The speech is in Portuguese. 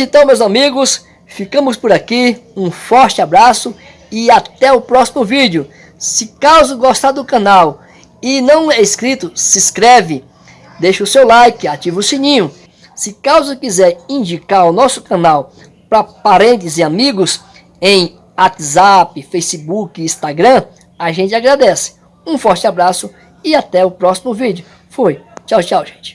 Então meus amigos, ficamos por aqui. Um forte abraço e até o próximo vídeo. Se caso gostar do canal e não é inscrito, se inscreve, deixa o seu like, ativa o sininho. Se caso quiser indicar o nosso canal para parentes e amigos em WhatsApp, Facebook, Instagram, a gente agradece. Um forte abraço e até o próximo vídeo. Fui. Tchau, tchau, gente.